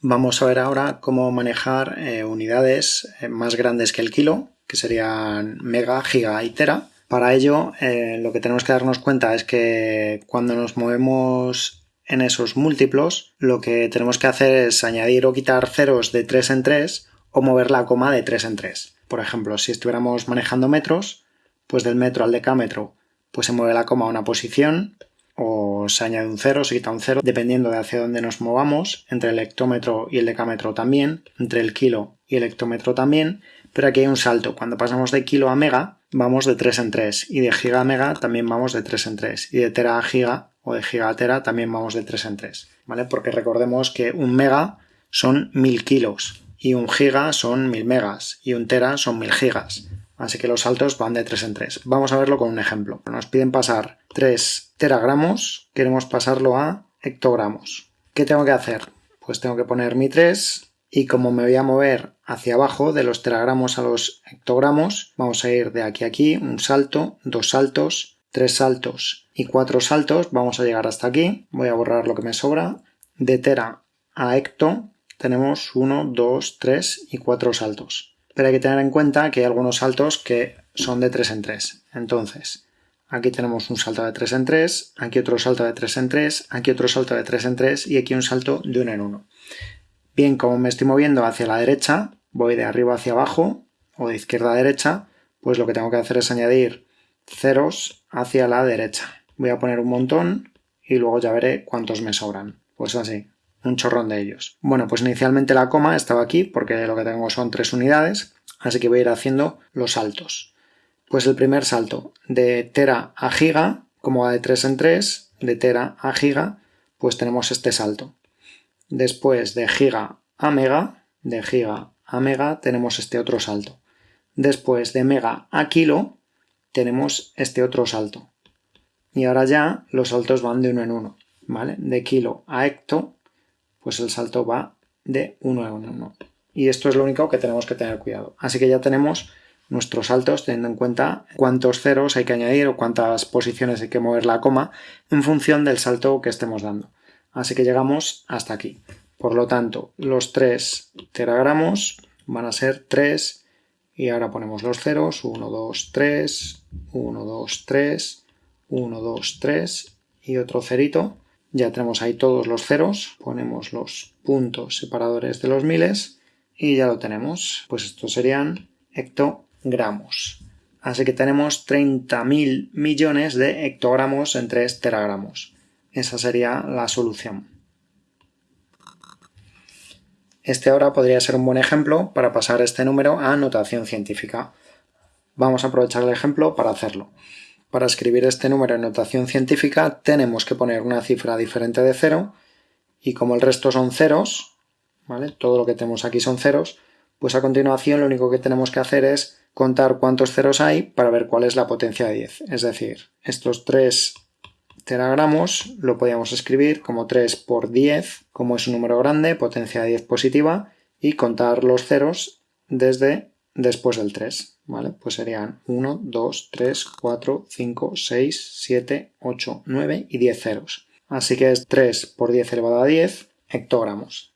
Vamos a ver ahora cómo manejar eh, unidades eh, más grandes que el kilo, que serían mega, giga y tera. Para ello, eh, lo que tenemos que darnos cuenta es que cuando nos movemos en esos múltiplos, lo que tenemos que hacer es añadir o quitar ceros de 3 en 3 o mover la coma de 3 en 3. Por ejemplo, si estuviéramos manejando metros, pues del metro al decámetro, pues se mueve la coma a una posición, o se añade un cero, se quita un cero, dependiendo de hacia dónde nos movamos, entre el hectómetro y el decámetro también, entre el kilo y el hectómetro también, pero aquí hay un salto. Cuando pasamos de kilo a mega, vamos de 3 en 3, y de giga a mega también vamos de 3 en 3, y de tera a giga o de giga a tera también vamos de 3 en 3, ¿vale? Porque recordemos que un mega son 1000 kilos, y un giga son 1000 megas, y un tera son 1000 gigas. Así que los saltos van de 3 en 3. Vamos a verlo con un ejemplo. Nos piden pasar 3 teragramos, queremos pasarlo a hectogramos. ¿Qué tengo que hacer? Pues tengo que poner mi 3 y como me voy a mover hacia abajo de los teragramos a los hectogramos, vamos a ir de aquí a aquí, un salto, dos saltos, tres saltos y cuatro saltos, vamos a llegar hasta aquí, voy a borrar lo que me sobra, de tera a hecto tenemos 1, 2, 3 y 4 saltos pero hay que tener en cuenta que hay algunos saltos que son de 3 en 3. Entonces, aquí tenemos un salto de 3 en 3, aquí otro salto de 3 en 3, aquí otro salto de 3 en 3 y aquí un salto de 1 en 1. Bien, como me estoy moviendo hacia la derecha, voy de arriba hacia abajo o de izquierda a derecha, pues lo que tengo que hacer es añadir ceros hacia la derecha. Voy a poner un montón y luego ya veré cuántos me sobran. Pues así un chorrón de ellos. Bueno, pues inicialmente la coma estaba aquí porque lo que tengo son tres unidades, así que voy a ir haciendo los saltos. Pues el primer salto de tera a giga, como va de 3 en 3, de tera a giga, pues tenemos este salto. Después de giga a mega, de giga a mega, tenemos este otro salto. Después de mega a kilo, tenemos este otro salto. Y ahora ya los saltos van de uno en uno, ¿vale? De kilo a hecto, pues el salto va de 1 en 1. Y esto es lo único que tenemos que tener cuidado. Así que ya tenemos nuestros saltos teniendo en cuenta cuántos ceros hay que añadir o cuántas posiciones hay que mover la coma en función del salto que estemos dando. Así que llegamos hasta aquí. Por lo tanto, los 3 teragramos van a ser 3 y ahora ponemos los ceros, 1, 2, 3, 1, 2, 3, 1, 2, 3 y otro cerito ya tenemos ahí todos los ceros, ponemos los puntos separadores de los miles y ya lo tenemos. Pues estos serían hectogramos. Así que tenemos 30.000 millones de hectogramos en 3 teragramos. Esa sería la solución. Este ahora podría ser un buen ejemplo para pasar este número a notación científica. Vamos a aprovechar el ejemplo para hacerlo. Para escribir este número en notación científica tenemos que poner una cifra diferente de cero y como el resto son ceros, ¿vale? todo lo que tenemos aquí son ceros, pues a continuación lo único que tenemos que hacer es contar cuántos ceros hay para ver cuál es la potencia de 10. Es decir, estos 3 teragramos lo podríamos escribir como 3 por 10, como es un número grande, potencia de 10 positiva, y contar los ceros desde después del 3, ¿vale? Pues serían 1, 2, 3, 4, 5, 6, 7, 8, 9 y 10 ceros. Así que es 3 por 10 elevado a 10 hectogramos.